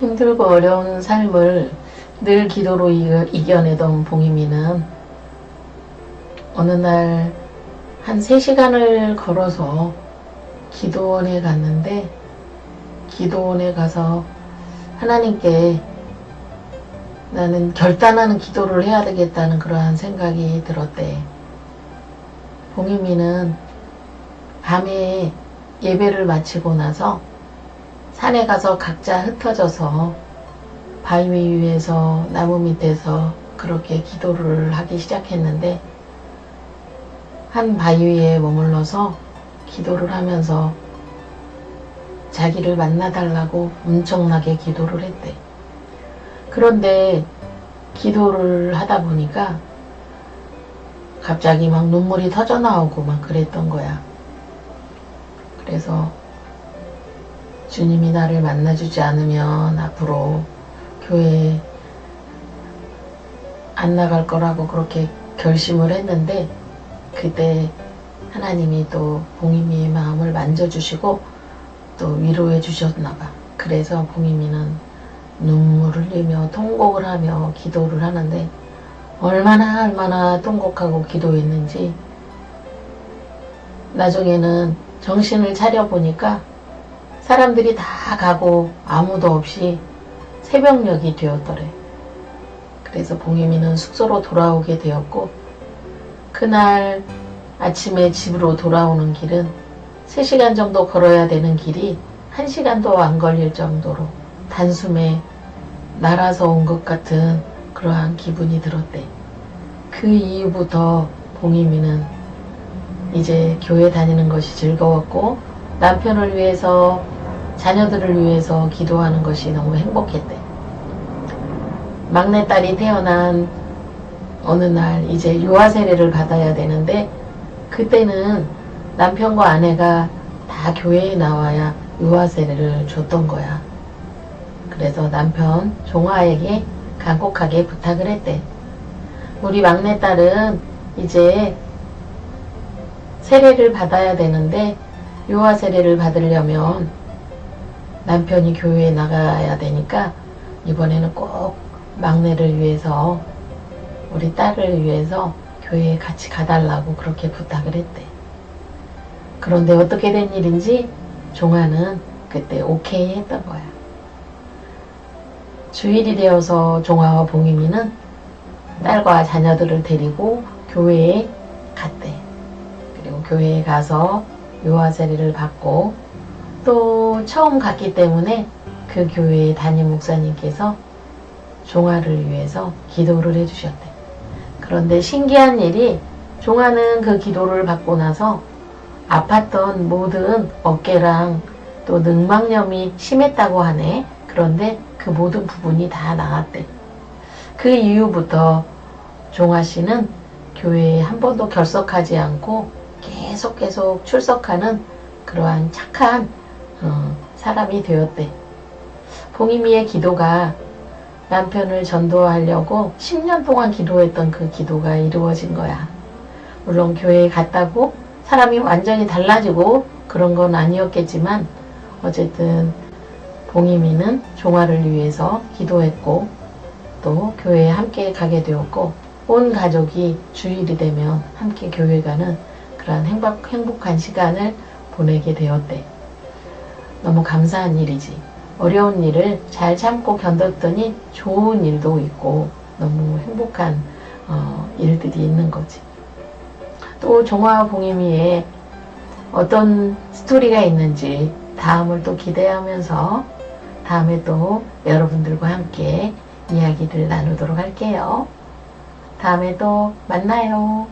힘들고 어려운 삶을 늘 기도로 이- 이겨내던 봉이미는 어느 날 한 3시간을 걸어서 기도원에 갔는데 기도원에 가서 하나님께 나는 결단하는 기도를 해야 되겠다는 그러한 생각이 들었대. 봉이미는 밤에 예배를 마치고 나서 산에 가서 각자 흩어져서 바위 위에서 나무 밑에서 그렇게 기도를 하기 시작했는데 한 바위에 머물러서 기도를 하면서 자기를 만나달라고 엄청나게 기도를 했대. 그런데 기도를 하다 보니까 갑자기 막 눈물이 터져 나오고 막 그랬던 거야. 그래서 주님이 나를 만나주지 않으면 앞으로 교회에 안 나갈 거라고 그렇게 결심을 했는데 그때 하나님이 또 봉이미의 마음을 만져주시고 또 위로해 주셨나 봐. 그래서 봉이미는 눈물을 흘리며 통곡을 하며 기도를 하는데 얼마나 얼마나 통곡하고 기도했는지 나중에는 정신을 차려 보니까 사람들이 다 가고 아무도 없이 새벽녘이 되었더래. 그래서 봉이미는 숙소로 돌아오게 되었고 그날 아침에 집으로 돌아오는 길은 3시간 정도 걸어야 되는 길이 1시간도 안 걸릴 정도로 단숨에 날아서 온 것 같은 그러한 기분이 들었대. 그 이후부터 봉이미는 이제 교회 다니는 것이 즐거웠고 남편을 위해서 자녀들을 위해서 기도하는 것이 너무 행복했대. 막내딸이 태어난 어느 날 이제 유아 세례를 받아야 되는데 그때는 남편과 아내가 다 교회에 나와야 유아 세례를 줬던 거야. 그래서 남편 종아에게 간곡하게 부탁을 했대. 우리 막내딸은 이제 세례를 받아야 되는데 유아 세례를 받으려면 남편이 교회에 나가야 되니까 이번에는 꼭 막내를 위해서 우리 딸을 위해서 교회에 같이 가달라고 그렇게 부탁을 했대. 그런데 어떻게 된 일인지 종아는 그때 오케이 했던 거야. 주일이 되어서 종아와 봉이미는 딸과 자녀들을 데리고 교회에 갔대. 그리고 교회에 가서 세례를 받고 또 처음 갔기 때문에 그 교회의 담임 목사님께서 종아를 위해서 기도를 해주셨대. 그런데 신기한 일이 종아는 그 기도를 받고 나서 아팠던 모든 어깨랑 또 늑막염이 심했다고 하네. 그런데 그 모든 부분이 다 나았대. 그 이후부터 종아 씨는 교회에 한 번도 결석하지 않고 계속 계속 출석하는 그러한 착한 어, 사람이 되었대. 봉이미의 기도가 남편을 전도하려고 10년 동안 기도했던 그 기도가 이루어진 거야. 물론 교회에 갔다고 사람이 완전히 달라지고 그런 건 아니었겠지만 어쨌든 봉이미는 종아를 위해서 기도했고 또 교회에 함께 가게 되었고 온 가족이 주일이 되면 함께 교회 가는 그런 행복, 행복한 시간을 보내게 되었대. 너무 감사한 일이지. 어려운 일을 잘 참고 견뎠더니 좋은 일도 있고 너무 행복한 어, 일들이 있는 거지. 또 종화 봉이미에 어떤 스토리가 있는지 다음을 또 기대하면서 다음에 또 여러분들과 함께 이야기를 나누도록 할게요. 다음에 또 만나요.